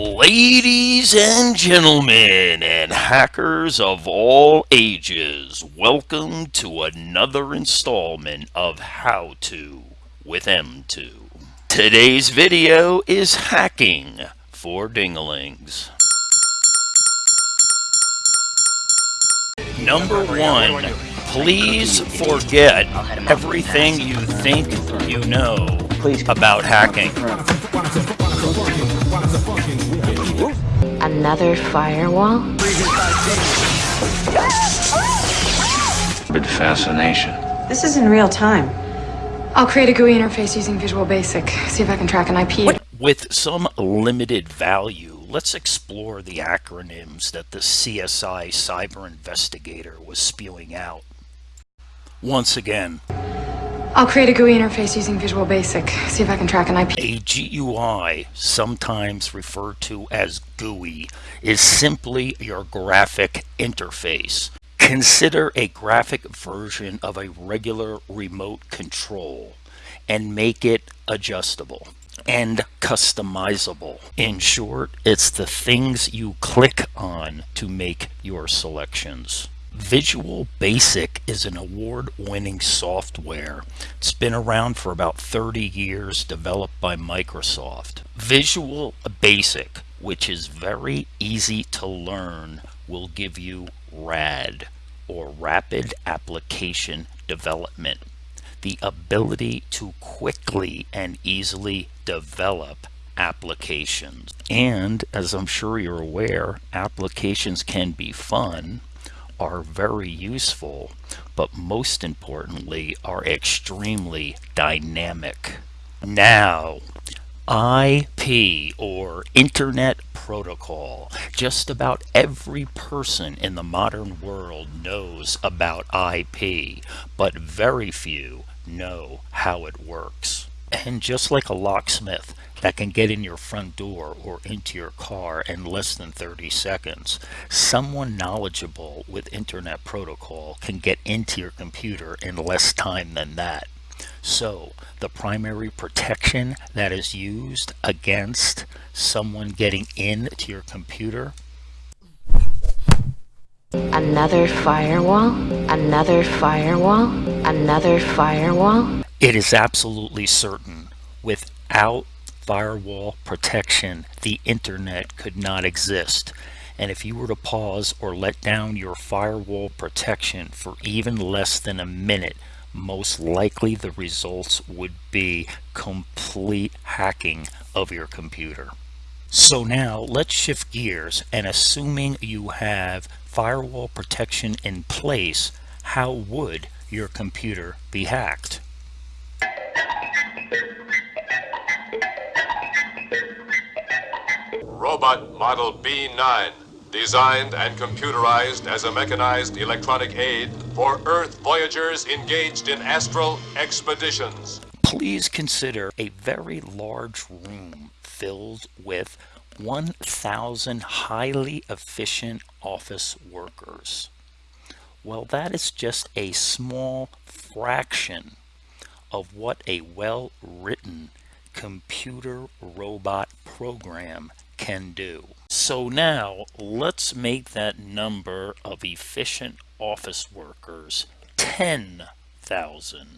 Ladies and gentlemen, and hackers of all ages, welcome to another installment of How To with M2. Today's video is hacking for dinglings. Number one, please forget everything you think you know about hacking. Another firewall? With fascination. This is in real time. I'll create a GUI interface using Visual Basic. See if I can track an IP. With some limited value, let's explore the acronyms that the CSI cyber investigator was spewing out. Once again, I'll create a GUI interface using Visual Basic. See if I can track an IP. A GUI, sometimes referred to as GUI, is simply your graphic interface. Consider a graphic version of a regular remote control and make it adjustable and customizable. In short, it's the things you click on to make your selections. Visual Basic is an award-winning software. It's been around for about 30 years, developed by Microsoft. Visual Basic, which is very easy to learn, will give you RAD, or Rapid Application Development, the ability to quickly and easily develop applications. And as I'm sure you're aware, applications can be fun, are very useful, but most importantly are extremely dynamic. Now, IP or Internet Protocol. Just about every person in the modern world knows about IP, but very few know how it works. And just like a locksmith that can get in your front door or into your car in less than 30 seconds, someone knowledgeable with Internet Protocol can get into your computer in less time than that. So the primary protection that is used against someone getting into your computer Another firewall? Another firewall? Another firewall? It is absolutely certain without firewall protection, the internet could not exist. And if you were to pause or let down your firewall protection for even less than a minute, most likely the results would be complete hacking of your computer. So now let's shift gears and assuming you have firewall protection in place, how would your computer be hacked? Robot Model B9, designed and computerized as a mechanized electronic aid for Earth voyagers engaged in astral expeditions. Please consider a very large room filled with 1,000 highly efficient office workers. Well, that is just a small fraction of what a well-written computer robot program can do. So now let's make that number of efficient office workers 10,000.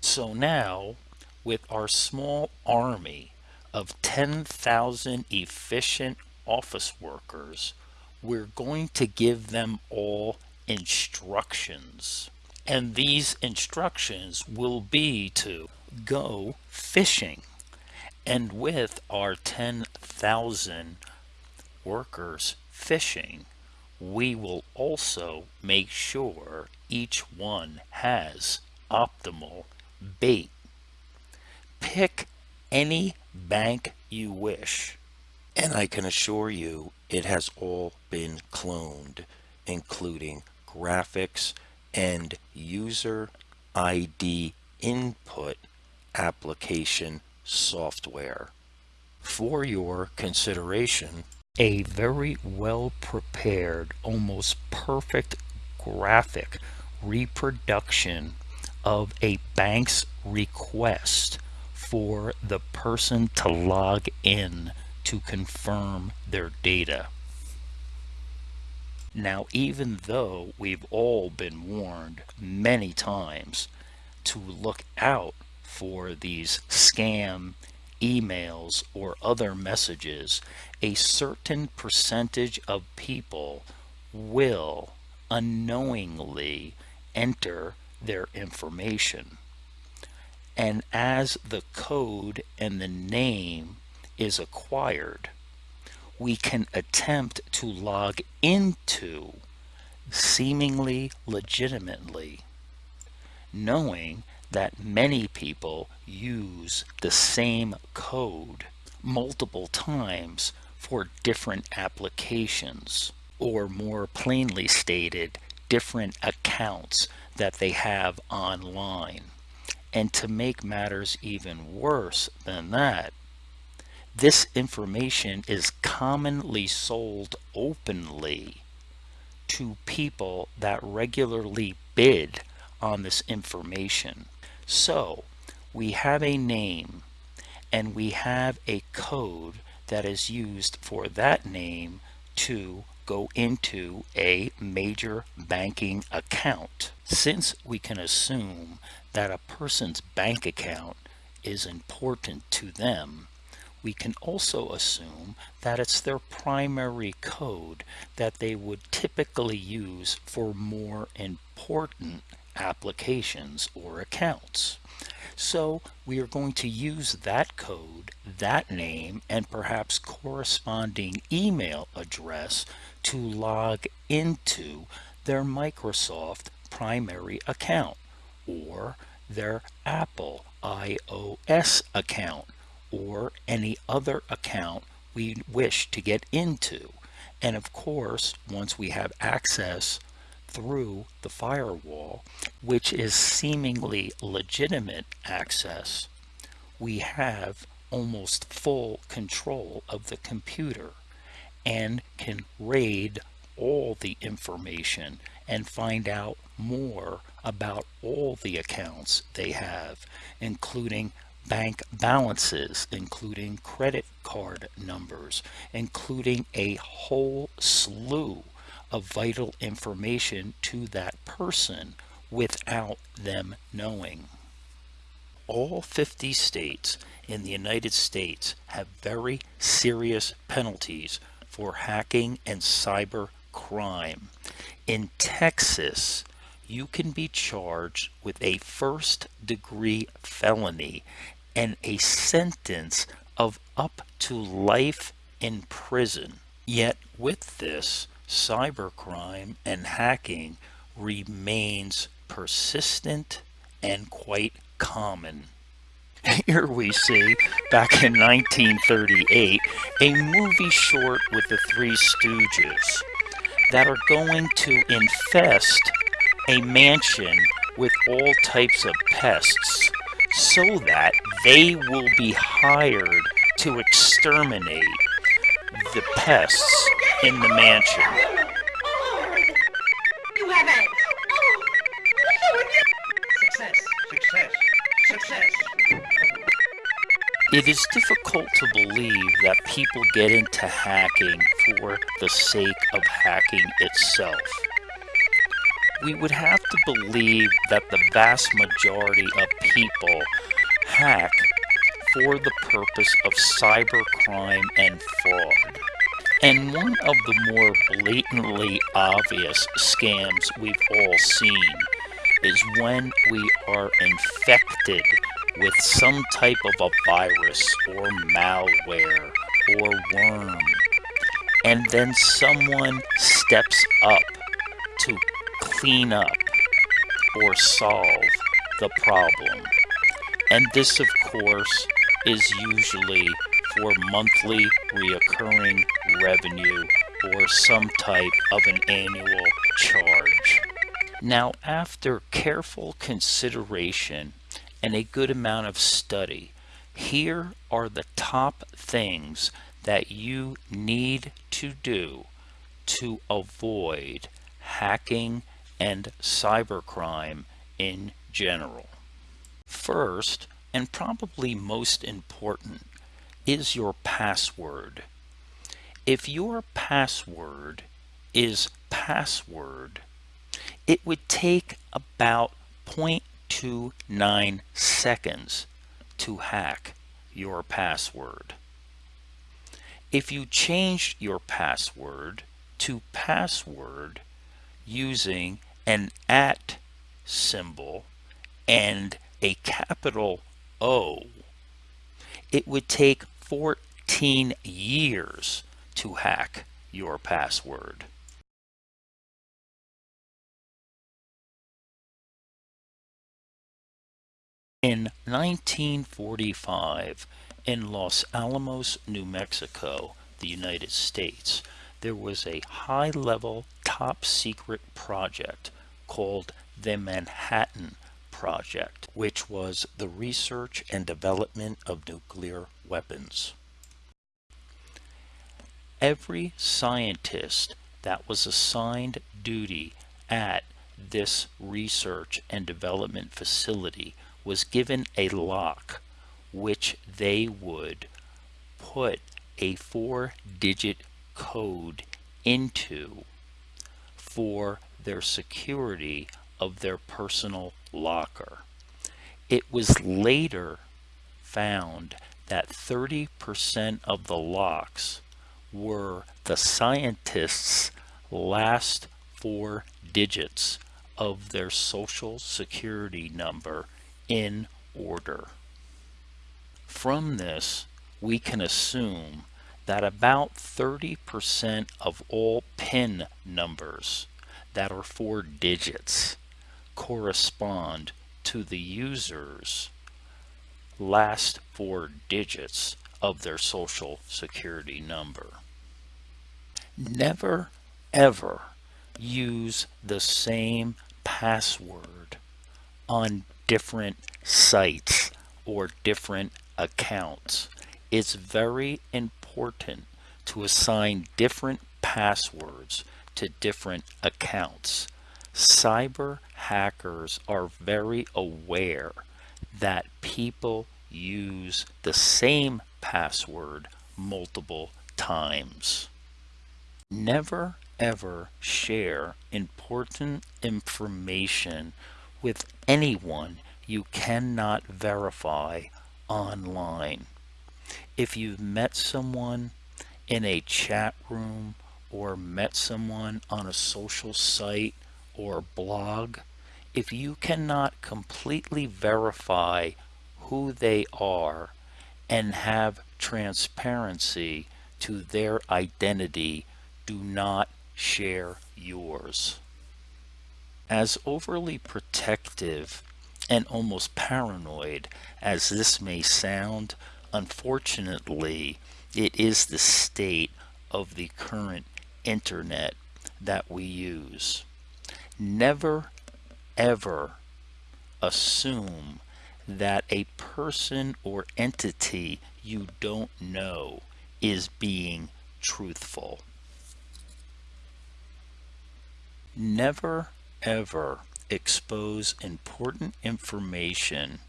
So now with our small army of 10,000 efficient office workers, we're going to give them all instructions. And these instructions will be to go fishing. And with our 10,000 workers fishing, we will also make sure each one has optimal bait. Pick any bank you wish. And I can assure you it has all been cloned, including graphics and user ID input application software. For your consideration, a very well prepared, almost perfect graphic reproduction of a bank's request for the person to log in to confirm their data. Now, even though we've all been warned many times to look out for these scam emails or other messages, a certain percentage of people will unknowingly enter their information. And as the code and the name is acquired, we can attempt to log into seemingly legitimately, knowing that many people use the same code multiple times for different applications, or more plainly stated, different accounts that they have online. And to make matters even worse than that, this information is commonly sold openly to people that regularly bid on this information. So we have a name and we have a code that is used for that name to go into a major banking account. Since we can assume that a person's bank account is important to them, we can also assume that it's their primary code that they would typically use for more important applications or accounts. So we are going to use that code, that name, and perhaps corresponding email address to log into their Microsoft primary account or their Apple iOS account or any other account we wish to get into. And of course, once we have access through the firewall, which is seemingly legitimate access, we have almost full control of the computer and can raid all the information and find out more about all the accounts they have, including bank balances, including credit card numbers, including a whole slew of vital information to that person without them knowing. All 50 states in the United States have very serious penalties for hacking and cyber crime. In Texas, you can be charged with a first degree felony and a sentence of up to life in prison. Yet with this, cybercrime and hacking remains persistent and quite common. Here we see, back in 1938, a movie short with the Three Stooges that are going to infest a mansion with all types of pests so that they will be hired to exterminate the pests in the mansion. You have it! Success, success, success. It is difficult to believe that people get into hacking for the sake of hacking itself. We would have to believe that the vast majority of people hack for the purpose of cybercrime and fraud. And one of the more blatantly obvious scams we've all seen is when we are infected with some type of a virus or malware or worm, and then someone steps up to clean up or solve the problem. And this, of course, is usually for monthly reoccurring revenue or some type of an annual charge. Now, after careful consideration and a good amount of study, here are the top things that you need to do to avoid hacking and cybercrime in general. First, and probably most important, is your password? If your password is password, it would take about 0.29 seconds to hack your password. If you changed your password to password using an at symbol and a capital O, it would take 14 years to hack your password. In 1945, in Los Alamos, New Mexico, the United States, there was a high-level top secret project called the Manhattan Project, which was the research and development of nuclear weapons. Every scientist that was assigned duty at this research and development facility was given a lock which they would put a four digit code into for their security of their personal locker. It was later found that 30% of the locks were the scientists' last four digits of their social security number in order. From this, we can assume that about 30% of all PIN numbers that are four digits correspond to the user's last four digits of their social security number. Never ever use the same password on different sites or different accounts. It's very important to assign different passwords to different accounts. Cyber hackers are very aware that people use the same password multiple times. Never ever share important information with anyone you cannot verify online. If you've met someone in a chat room or met someone on a social site or blog, if you cannot completely verify who they are and have transparency to their identity, do not share yours. As overly protective and almost paranoid as this may sound, unfortunately, it is the state of the current internet that we use. Never, ever assume that a person or entity you don't know is being truthful. Never, ever expose important information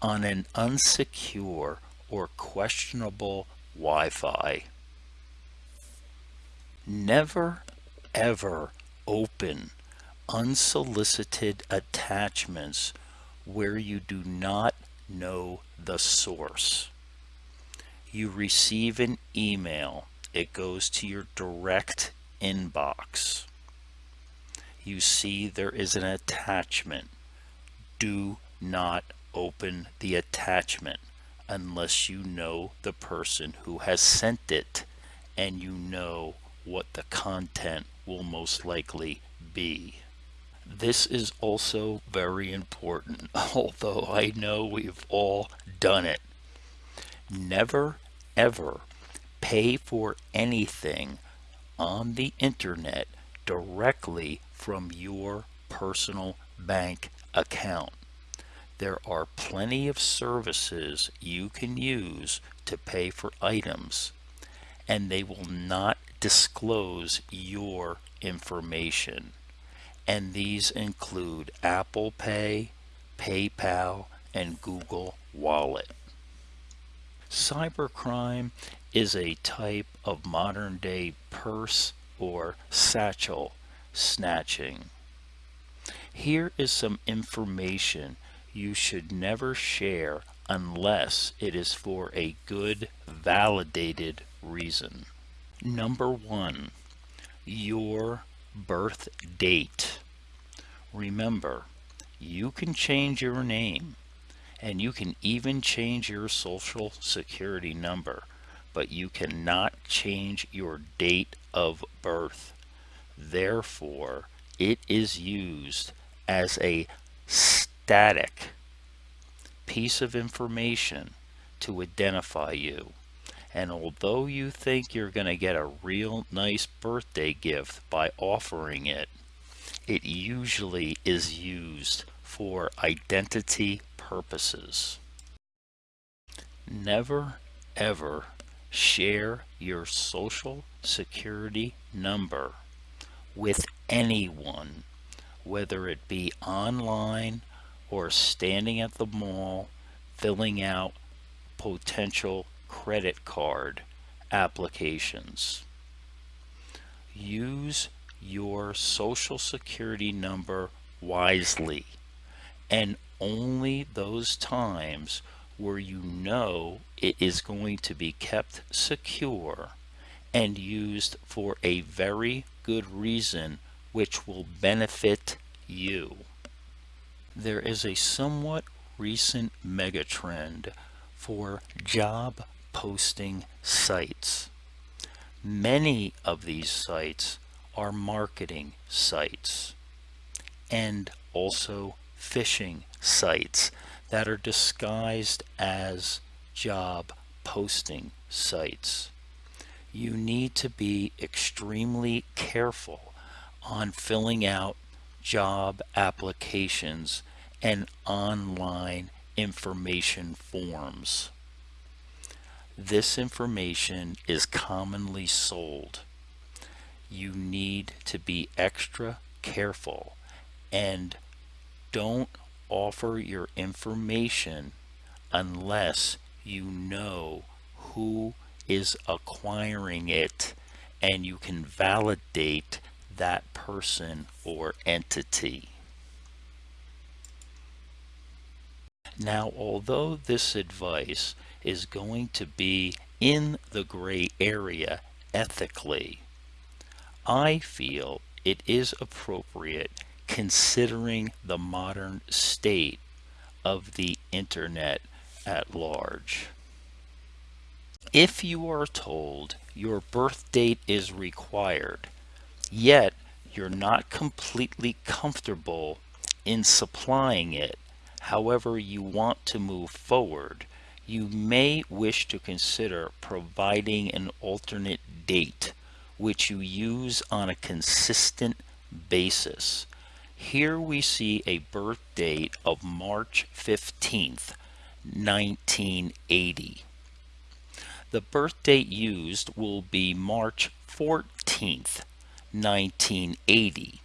on an unsecure or questionable Wi-Fi. Never ever open unsolicited attachments where you do not know the source. You receive an email, it goes to your direct inbox you see there is an attachment. Do not open the attachment unless you know the person who has sent it and you know what the content will most likely be. This is also very important, although I know we've all done it. Never ever pay for anything on the internet directly from your personal bank account. There are plenty of services you can use to pay for items and they will not disclose your information. And these include Apple Pay, PayPal, and Google Wallet. Cybercrime is a type of modern day purse or satchel snatching. Here is some information you should never share unless it is for a good validated reason. Number one, your birth date. Remember, you can change your name and you can even change your social security number, but you cannot change your date of birth. Therefore, it is used as a static piece of information to identify you. And although you think you're going to get a real nice birthday gift by offering it, it usually is used for identity purposes. Never ever share your social security number with anyone, whether it be online or standing at the mall filling out potential credit card applications. Use your social security number wisely and only those times where you know it is going to be kept secure and used for a very good reason which will benefit you. There is a somewhat recent megatrend for job posting sites. Many of these sites are marketing sites and also phishing sites that are disguised as job posting sites. You need to be extremely careful on filling out job applications and online information forms. This information is commonly sold. You need to be extra careful and don't offer your information unless you know who is acquiring it and you can validate that person or entity. Now, although this advice is going to be in the gray area ethically, I feel it is appropriate considering the modern state of the internet at large. If you are told your birth date is required, yet you're not completely comfortable in supplying it, however you want to move forward, you may wish to consider providing an alternate date which you use on a consistent basis. Here we see a birth date of March 15th, 1980. The birth date used will be March 14th, 1980.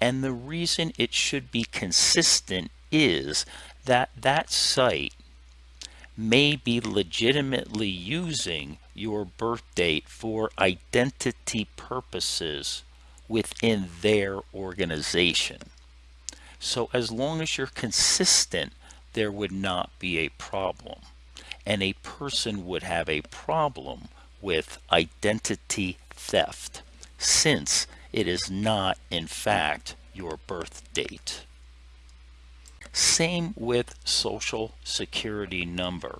And the reason it should be consistent is that that site may be legitimately using your birth date for identity purposes within their organization. So as long as you're consistent, there would not be a problem. And a person would have a problem with identity theft since it is not in fact your birth date. Same with social security number.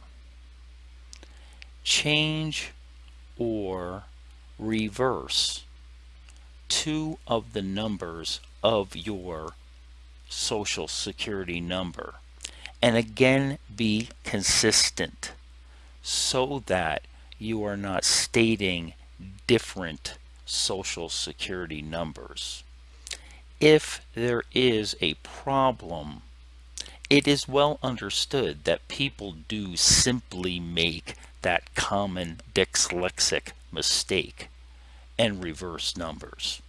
Change or reverse two of the numbers of your social security number and again be consistent so that you are not stating different social security numbers. If there is a problem, it is well understood that people do simply make that common dyslexic mistake and reverse numbers.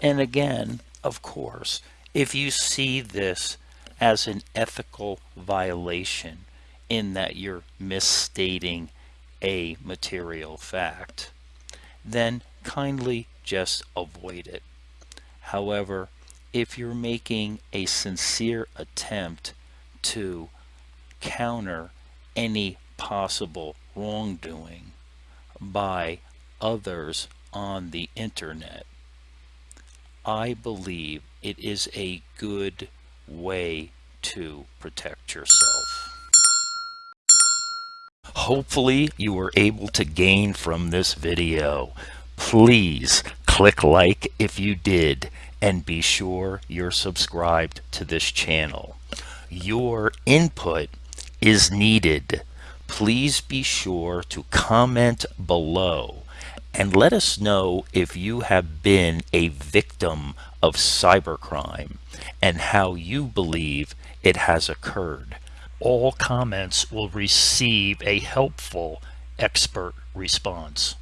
And again, of course, if you see this as an ethical violation in that you're misstating a material fact, then kindly just avoid it. However, if you're making a sincere attempt to counter any possible wrongdoing by others on the internet, I believe it is a good way to protect yourself. Hopefully you were able to gain from this video. Please click like if you did and be sure you're subscribed to this channel. Your input is needed. Please be sure to comment below and let us know if you have been a victim of cybercrime and how you believe it has occurred. All comments will receive a helpful expert response.